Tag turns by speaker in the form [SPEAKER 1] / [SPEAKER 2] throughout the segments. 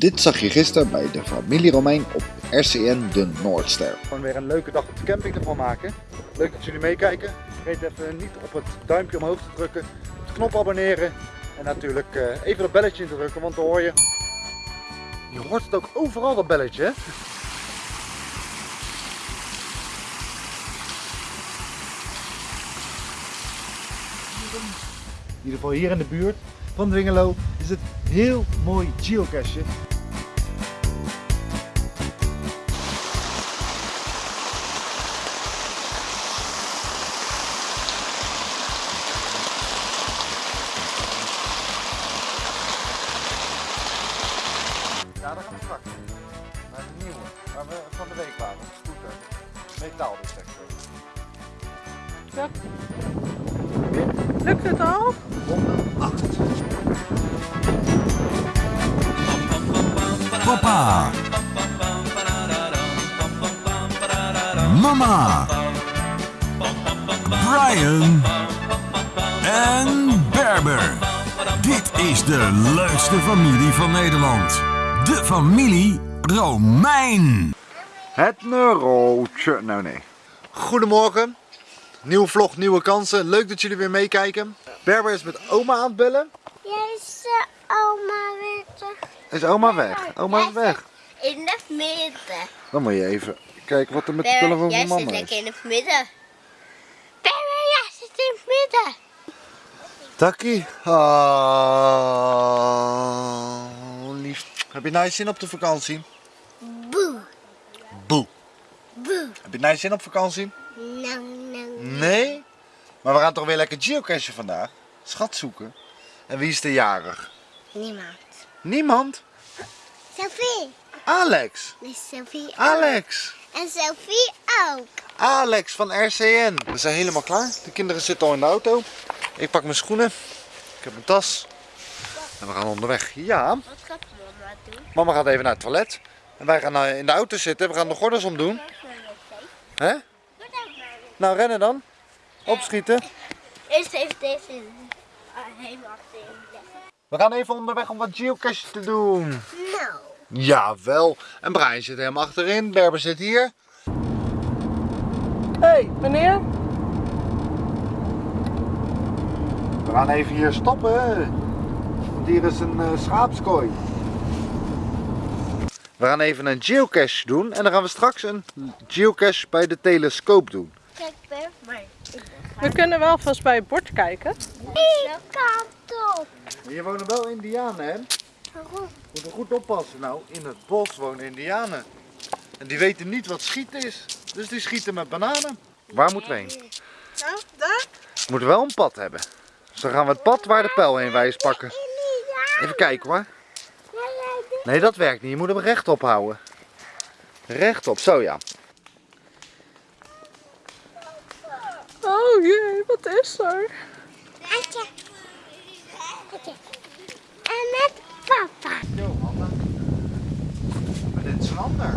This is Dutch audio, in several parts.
[SPEAKER 1] Dit zag je gisteren bij de familie Romein op RCN de Noordster.
[SPEAKER 2] Gewoon weer een leuke dag op de camping ervan maken. Leuk dat jullie meekijken. Vergeet even niet op het duimpje omhoog te drukken, op de knop abonneren en natuurlijk eh, even dat belletje in te drukken, want dan hoor je... Je hoort het ook overal dat belletje hè? In ieder geval hier in de buurt van Dwingelo is het heel mooi geocache. Ja, daar gaan we straks. Naar de nieuwe, waar we van de week waren, op scooter. Metaaldetector.
[SPEAKER 3] Ja. Lukt het al?
[SPEAKER 2] Ronde 8.
[SPEAKER 4] Papa. Mama. Brian. En Berber. Dit is de leukste familie van Nederland. De familie Romein.
[SPEAKER 2] Het neurootje. Nou nee. Goedemorgen. Nieuwe vlog, nieuwe kansen. Leuk dat jullie weer meekijken. Berber is met oma aan het bellen.
[SPEAKER 5] Jij is de oma weer terug
[SPEAKER 2] Is oma weg? Oma is weg.
[SPEAKER 5] in het midden.
[SPEAKER 2] Dan moet je even kijken wat er met de telefoon
[SPEAKER 5] jij
[SPEAKER 2] van
[SPEAKER 5] zit
[SPEAKER 2] mama
[SPEAKER 5] lekker
[SPEAKER 2] is.
[SPEAKER 5] in het midden. Perry, jij zit in het midden.
[SPEAKER 2] Takkie. Oh, lief. Heb je nice zin op de vakantie?
[SPEAKER 5] Boe,
[SPEAKER 2] Boe.
[SPEAKER 5] boe.
[SPEAKER 2] Heb je nice zin op vakantie?
[SPEAKER 5] Nou, nou.
[SPEAKER 2] Nee? Maar we gaan toch weer lekker geocachen vandaag? Schat zoeken. En wie is de jarig?
[SPEAKER 5] Niemand.
[SPEAKER 2] Niemand?
[SPEAKER 5] Sophie.
[SPEAKER 2] Alex.
[SPEAKER 5] Nee, Sophie ook.
[SPEAKER 2] Alex.
[SPEAKER 5] En Sophie ook.
[SPEAKER 2] Alex van RCN. We zijn helemaal klaar. De kinderen zitten al in de auto. Ik pak mijn schoenen. Ik heb mijn tas. En we gaan onderweg. Ja,
[SPEAKER 5] Wat gaat mama doen?
[SPEAKER 2] mama gaat even naar het toilet. En wij gaan eh, in de auto zitten. We gaan de gordels omdoen. Hè? Nou, rennen dan. Opschieten.
[SPEAKER 5] Eerst even deze ah, helemaal achterin leggen.
[SPEAKER 2] We gaan even onderweg om wat geocache te doen.
[SPEAKER 5] Nou.
[SPEAKER 2] Jawel. En Brian zit helemaal achterin. Berber zit hier.
[SPEAKER 3] Hé, hey, meneer?
[SPEAKER 2] We gaan even hier stoppen. Want hier is een eh, schaapskooi. We gaan even een geocache doen. En dan gaan we straks een geocache bij de telescoop doen.
[SPEAKER 5] Maar
[SPEAKER 3] We kunnen wel vast bij het bord kijken.
[SPEAKER 5] Die kant op.
[SPEAKER 2] Hier wonen wel indianen, hè?
[SPEAKER 5] Waarom?
[SPEAKER 2] Moeten goed oppassen. Nou, in het bos wonen indianen. En die weten niet wat schieten is. Dus die schieten met bananen. Waar moeten we heen?
[SPEAKER 3] Nou, daar?
[SPEAKER 2] We moeten wel een pad hebben. Dus dan gaan we het pad waar de pijl heen wijst pakken. Even kijken hoor. Nee, dat werkt niet. Je moet hem rechtop houden. Rechtop, zo ja.
[SPEAKER 3] Oh jee, wat is er?
[SPEAKER 5] Atje. Atje. En met papa.
[SPEAKER 2] Yo, Hanna. Maar dit is een ander.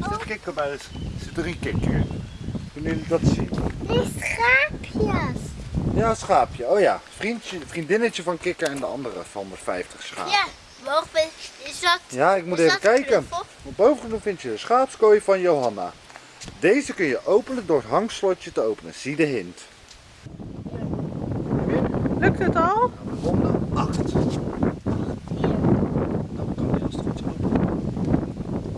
[SPEAKER 2] Is dit kikkerbuis? Zit er een kikker? Kunnen jullie dat zien?
[SPEAKER 5] Die schaapjes.
[SPEAKER 2] Ja, schaapje. Oh ja. Vriendje, vriendinnetje van kikker en de andere van de 50 schapen.
[SPEAKER 5] Ja, boven is dat.
[SPEAKER 2] Ja, ik moet even
[SPEAKER 5] dat
[SPEAKER 2] kijken.
[SPEAKER 5] knuffel?
[SPEAKER 2] Want boven vind je de schaapskooi van Johanna. Deze kun je openen door het hangslotje te openen. Zie de hint.
[SPEAKER 3] Lukt het al?
[SPEAKER 2] Ronde 8. Dan kan als het goed is open.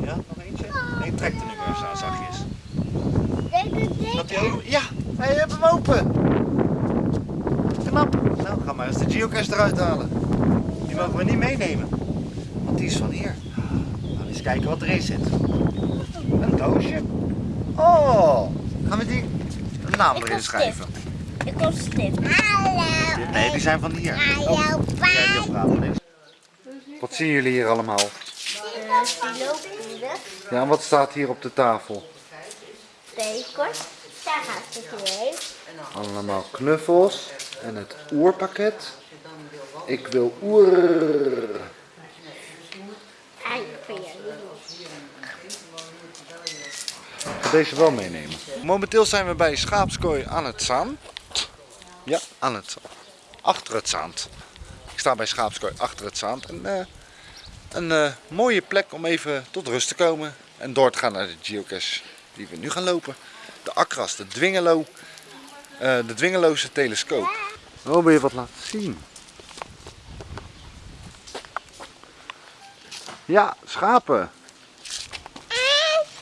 [SPEAKER 2] Ja, nog eentje? Nee, trek er nu maar eens aan zachtjes. Open... Ja, hij heeft hem open. Knap. Nou, ga maar eens de geocache eruit halen. Die mogen we niet meenemen. Want die is van hier. Eens kijken wat erin zit. Een doosje. Oh, gaan we die een naam
[SPEAKER 5] Ik
[SPEAKER 2] erin schrijven?
[SPEAKER 5] Ik kom stift. Hallo.
[SPEAKER 2] Nee, die zijn van hier.
[SPEAKER 5] Hallo,
[SPEAKER 2] die niks. Wat zien jullie hier allemaal? Ja, en wat staat hier op de tafel?
[SPEAKER 5] Tekort. Daar gaat het heen.
[SPEAKER 2] Allemaal knuffels en het oerpakket. Ik wil oer.
[SPEAKER 5] Ei voor jullie.
[SPEAKER 2] ga deze wel meenemen. Momenteel zijn we bij Schaapskooi aan het Zaan. Ja, aan het Achter het Zaand. sta bij Schaapskooi achter het zand. En, eh, een eh, mooie plek om even tot rust te komen. En door te gaan naar de geocache die we nu gaan lopen. De Akras, de Dwingelo, eh, de Dwingeloze telescoop. Oh, wil je wat laten zien? Ja, schapen.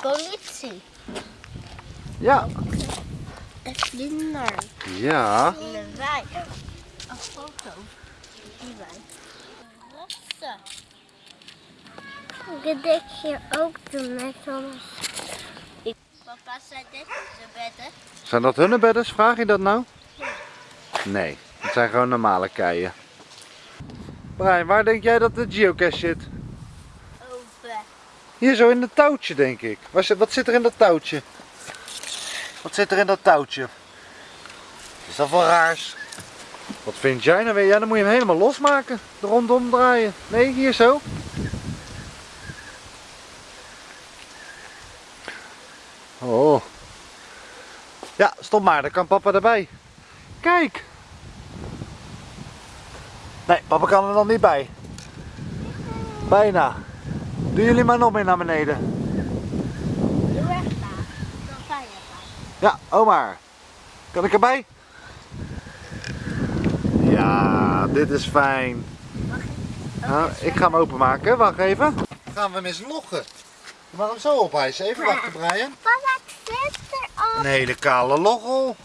[SPEAKER 5] Politie.
[SPEAKER 2] Ja.
[SPEAKER 5] Een vlinder.
[SPEAKER 2] Ja.
[SPEAKER 5] In een wei. Een foto. Die wei. Rossen. Dit denk je ook doen met ons. Papa zei dit is de bedden.
[SPEAKER 2] Zijn dat hunnebedders? Vraag je dat nou? Nee, het zijn gewoon normale keien. Brian, waar denk jij dat de geocache zit?
[SPEAKER 5] Over.
[SPEAKER 2] Hier zo in het touwtje, denk ik. Wat zit er in dat touwtje? Wat zit er in dat touwtje? Is dat wel raars? Wat vind jij nou weer? Ja, dan moet je hem helemaal losmaken. Er rondom draaien. Nee, hier zo. Oh. Ja, stop maar. Dan kan papa erbij. Kijk. Nee, papa kan er nog niet bij. Bijna. Doen jullie maar nog meer naar beneden.
[SPEAKER 5] De weg daar. Dan ga je daar.
[SPEAKER 2] Ja, Omar. Kan ik erbij? Ja, dit is fijn. Nou, ik ga hem openmaken. Wacht even. Gaan we hem eens loggen. Je mag hem zo ophijsen. Even wachten, Brian.
[SPEAKER 5] Papa, ik zit erop.
[SPEAKER 2] Een hele kale loggel.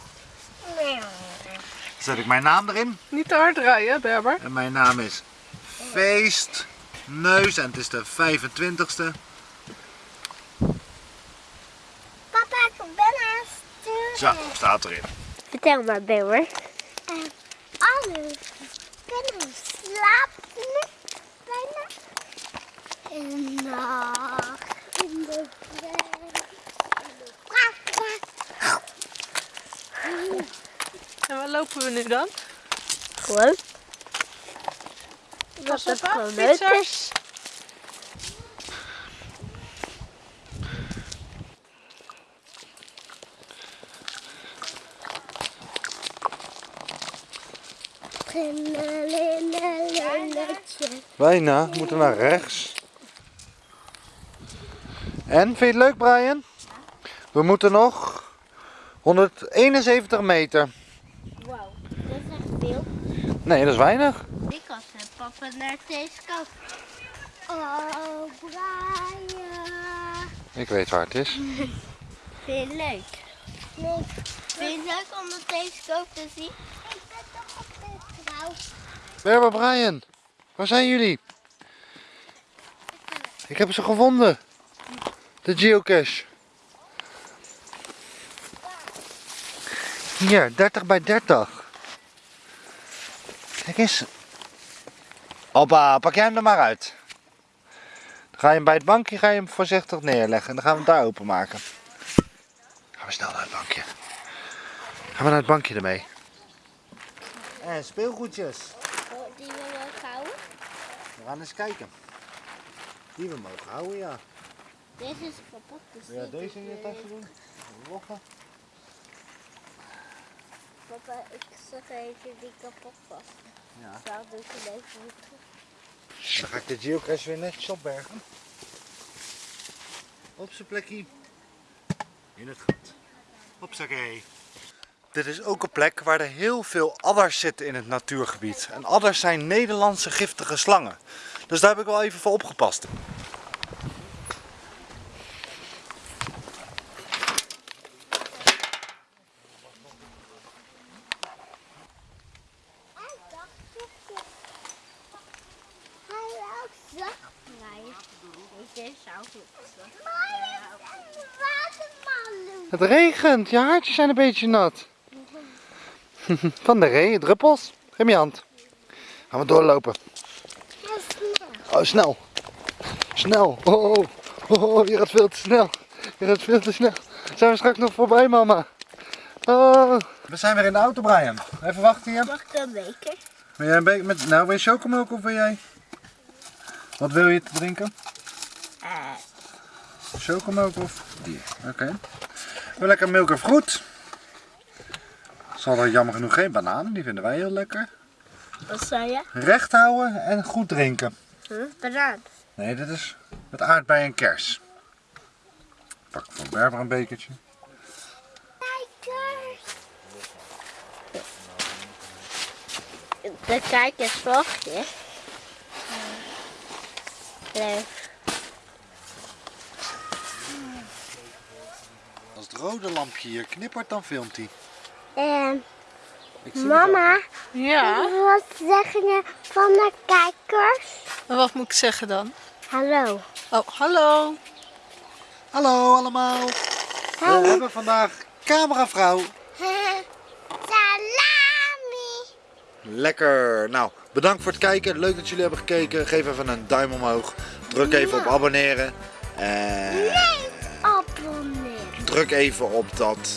[SPEAKER 2] Zet ik mijn naam erin.
[SPEAKER 3] Niet te hard rijden, Berber.
[SPEAKER 2] En mijn naam is Feest Neus. En het is de 25ste.
[SPEAKER 5] Papa, ik ben aan het sturen.
[SPEAKER 2] Zo, staat erin.
[SPEAKER 5] Vertel maar, Bewer. alles kunnen slapen bijna. En nacht in de bed.
[SPEAKER 3] En waar lopen we nu dan?
[SPEAKER 5] Gewoon. Dat
[SPEAKER 3] op,
[SPEAKER 5] gewoon
[SPEAKER 3] hè,
[SPEAKER 5] leuk is.
[SPEAKER 3] fietsers.
[SPEAKER 2] Bijna, we moeten naar rechts. En, vind je het leuk Brian? We moeten nog 171 meter.
[SPEAKER 5] Wauw, dat is echt veel.
[SPEAKER 2] Nee, dat is weinig.
[SPEAKER 5] Ik had met papa naar deze kant. Oh, Brian.
[SPEAKER 2] Ik weet waar het is.
[SPEAKER 5] Vind je het leuk? Nee. Vind je het leuk om de telescoop te zien? Ik ben toch op de trouw.
[SPEAKER 2] Berber Brian, waar zijn jullie? Ik heb ze gevonden. De geocache. Hier, 30 bij 30. Kijk eens. Hoppa, pak jij hem er maar uit. Dan ga je hem bij het bankje ga je hem voorzichtig neerleggen. En dan gaan we hem daar openmaken. Gaan we snel naar het bankje. Gaan we naar het bankje ermee. En speelgoedjes.
[SPEAKER 5] Oh, die wil ik houden.
[SPEAKER 2] We gaan eens kijken. Die we mogen houden, ja.
[SPEAKER 5] Deze is kapot. Dus
[SPEAKER 2] Wil
[SPEAKER 5] dit
[SPEAKER 2] deze in je tasje doen? Loggen.
[SPEAKER 5] Papa, ik zag even die kapot was.
[SPEAKER 2] Ja.
[SPEAKER 5] Zou dus even weer terug.
[SPEAKER 2] Dan ga ik de geocache weer netjes opbergen. Op zijn plekje. In het gat. Hopsakee. Dit is ook een plek waar er heel veel adders zitten in het natuurgebied. En adders zijn Nederlandse giftige slangen. Dus daar heb ik wel even voor opgepast. Het regent, je haartjes zijn een beetje nat. Van de regen, druppels. Geef me je hand. Gaan we doorlopen. Oh, snel. Snel. Oh, oh, oh, oh, je gaat veel te snel. Je gaat veel te snel. Zijn we straks nog voorbij, mama? Oh. We zijn weer in de auto, Brian. Even wachten hier.
[SPEAKER 5] Mag ik een beker?
[SPEAKER 2] Wil jij een beetje met... Nou, wil je chocomilk of wil jij... Wat wil je te drinken? Chocomilk of die? Oké. Wil lekker milk of fruit. Zal er jammer genoeg geen bananen, die vinden wij heel lekker.
[SPEAKER 5] Wat zei je?
[SPEAKER 2] Recht houden en goed drinken.
[SPEAKER 5] Huh? Banaan.
[SPEAKER 2] Nee, dit is met aardbei en kers. Pak van Berber een bekertje.
[SPEAKER 5] Kijkers. De kijkersvlogje. Leuk.
[SPEAKER 2] Als het rode lampje hier knippert, dan filmt hij. Het
[SPEAKER 5] mama,
[SPEAKER 3] Ja,
[SPEAKER 5] wat zeggen je van de kijkers?
[SPEAKER 3] en wat moet ik zeggen dan?
[SPEAKER 5] Hallo.
[SPEAKER 3] Oh, hallo.
[SPEAKER 2] al. Hallo allemaal. We hebben vandaag cameravrouw.
[SPEAKER 5] Salami.
[SPEAKER 2] Lekker. Nou, bedankt voor het kijken. Leuk dat jullie hebben gekeken. Geef even een duim omhoog. Druk even op abonneren. En
[SPEAKER 5] Abonneer.
[SPEAKER 2] druk even op dat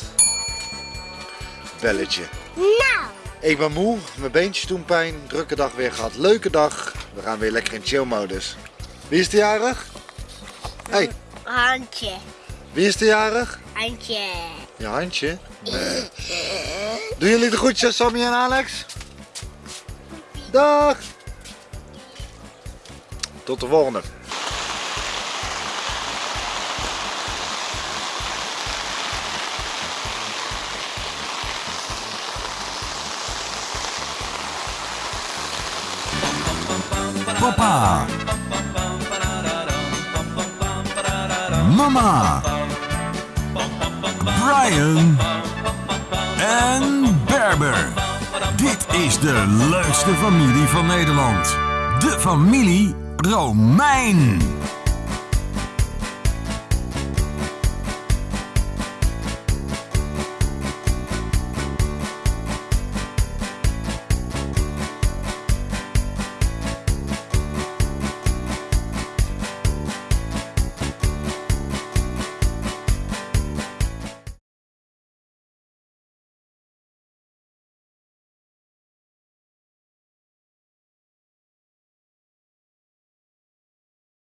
[SPEAKER 2] belletje.
[SPEAKER 5] Nou.
[SPEAKER 2] Ik ben moe, mijn beentjes doen pijn. Drukke dag weer gehad. Leuke dag. We gaan weer lekker in chill modus. Wie is de jarig? Hey,
[SPEAKER 5] Handje.
[SPEAKER 2] wie is de jarig?
[SPEAKER 5] Handje.
[SPEAKER 2] Je handje. Nee. Doen jullie de groetjes, Sammy en Alex? Dag! Tot de volgende.
[SPEAKER 4] Papa. Mama. Brian. En Berber. Dit is de leukste familie van Nederland. De familie Romein.